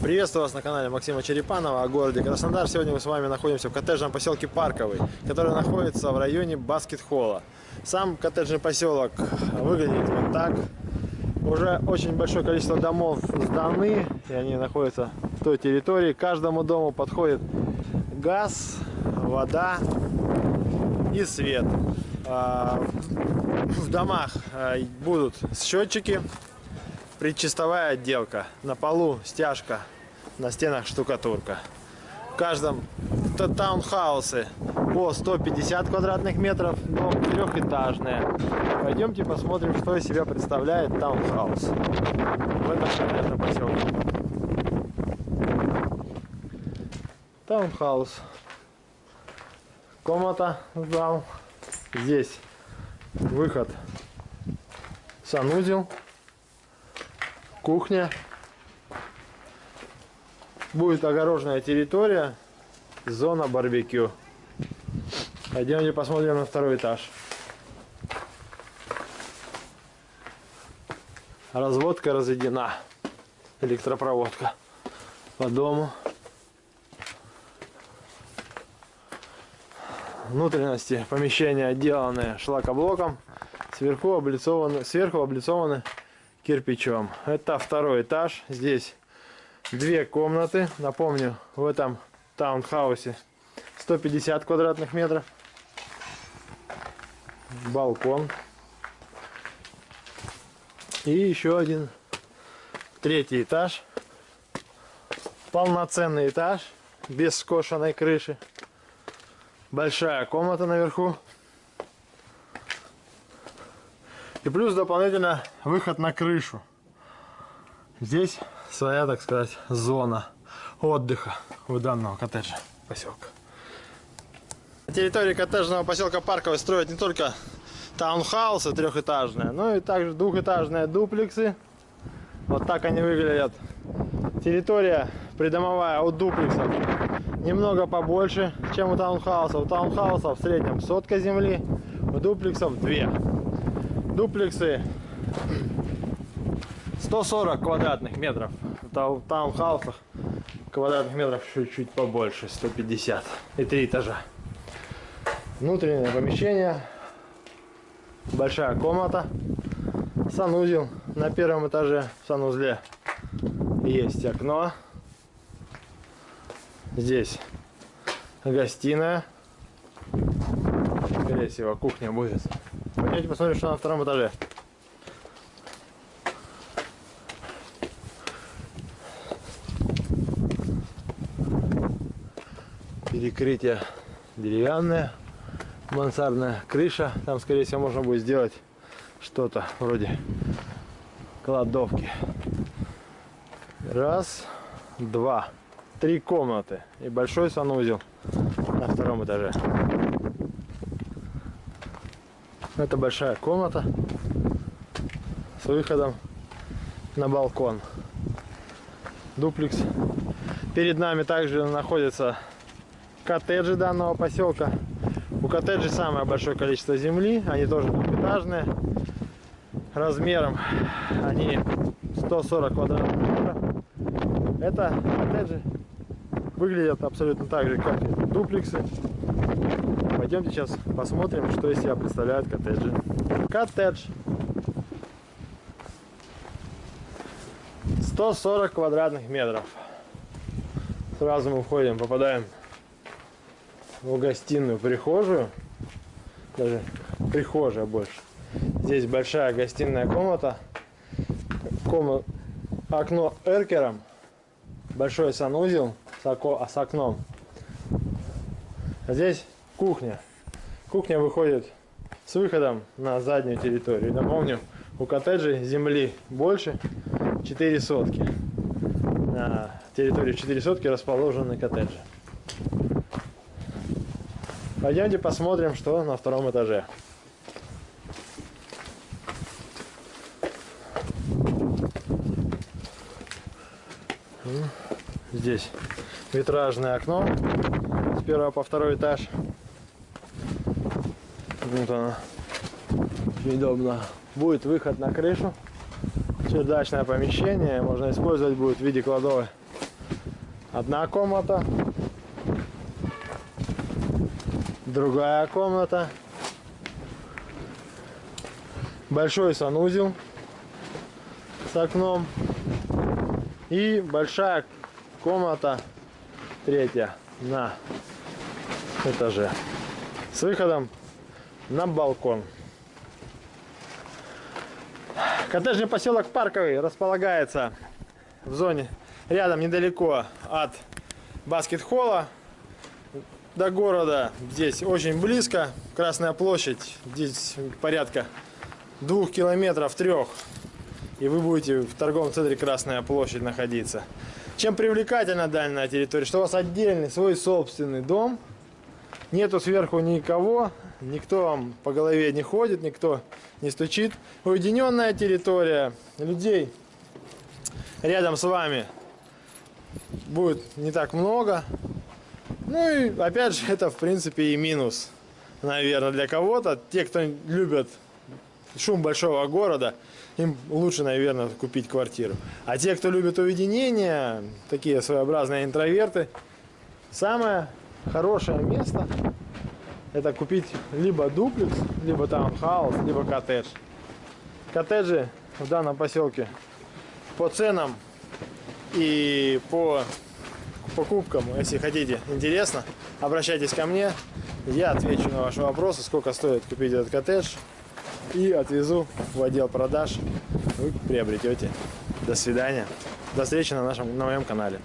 Приветствую вас на канале Максима Черепанова о городе Краснодар. Сегодня мы с вами находимся в коттеджном поселке Парковый, который находится в районе Баскет-Холла. Сам коттеджный поселок выглядит вот так. Уже очень большое количество домов сданы, и они находятся в той территории. Каждому дому подходит газ, вода и свет. А, В домах а, будут счетчики, предчистовая отделка. На полу стяжка, на стенах штукатурка. В каждом та- таунхаусе по 150 квадратных метров, но трехэтажные. Пойдемте посмотрим, что из себя представляет таунхаус в этом поселке. Таунхаус. Комната, зал. Здесь выход, санузел, кухня. Будет огороженная территория, зона барбекю. Пойдемте посмотрим на второй этаж. Разводка разведена. Электропроводка по дому. Внутренности помещения отделаны шлакоблоком. Сверху облицованы, сверху облицованы кирпичом. Это второй этаж. Здесь две комнаты. Напомню, в этом таунхаусе 150 квадратных метров. Балкон. И еще один третий этаж. Полноценный этаж. Без скошенной крыши. Большая комната наверху. И плюс дополнительно выход на крышу. Здесь своя, так сказать, зона отдыха у данного коттеджа поселка. На территории коттеджного поселка Парковый строят не только таунхаусы трехэтажные, но и также двухэтажные дуплексы. Вот так они выглядят. Территория придомовая у дуплексов немного побольше, чем у таунхаусов. У таунхаусов в среднем сотка земли, у дуплексов две. Дуплексы 140 квадратных метров. В тау- таунхаусах квадратных метров чуть-чуть побольше, 150 и три этажа. Внутреннее помещение, большая комната, санузел на первом этаже. В санузле есть окно. Здесь гостиная. Скорее всего, кухня будет. Пойдемте посмотрим, что на втором этаже. Перекрытие деревянное, мансардная крыша. Там, скорее всего, можно будет сделать что-то вроде кладовки. Раз, два, три комнаты и большой санузел на втором этаже. Это большая комната с выходом на балкон. Дуплекс. Перед нами также находятся коттеджи данного поселка. У коттеджей самое большое количество земли. Они тоже двухэтажные. Размером они 140 квадратных метров. Это коттеджи выглядят абсолютно так же, как и дуплексы. Пойдемте сейчас посмотрим, что из себя представляют коттеджи. Коттедж. 140 квадратных метров. Сразу мы входим, попадаем в гостиную, прихожую. Даже прихожая больше. Здесь большая гостиная комната. Кома- Окно эркером. Большой санузел с, око- с окном. А здесь кухня. Кухня выходит с выходом на заднюю территорию. Напомню, у коттеджей земли больше 4 сотки. На территории 4 сотки расположены коттеджи. Пойдемте посмотрим, что на втором этаже. Здесь витражное окно с первого по второй этаж. Вот оно. Удобно. Будет выход на крышу. Чердачное помещение. Можно использовать будет в виде кладовой Одна комната. Другая комната. Большой санузел с окном. И большая комната, третья, на этаже. С выходом на балкон. Коттеджный поселок Парковый располагается в зоне рядом недалеко от баскет-холла до города. Здесь очень близко. Красная площадь. Здесь порядка двух километров, трех. И вы будете в торговом центре Красная площадь находиться. Чем привлекательна дальняя территория? Что у вас отдельный свой собственный дом. Нету сверху никого. Никто вам по голове не ходит, никто не стучит. Уединенная территория. Людей рядом с вами будет не так много. Ну и опять же, это в принципе и минус, наверное, для кого-то. Те, кто любят шум большого города, им лучше, наверное, купить квартиру. А те, кто любит уединение, такие своеобразные интроверты, самое хорошее место это купить либо дуплекс, либо таунхаус, либо коттедж. Коттеджи в данном поселке по ценам и по покупкам, если хотите, интересно, обращайтесь ко мне, я отвечу на ваши вопросы, сколько стоит купить этот коттедж и отвезу в отдел продаж, вы приобретете. До свидания, до встречи на, нашем, на моем канале.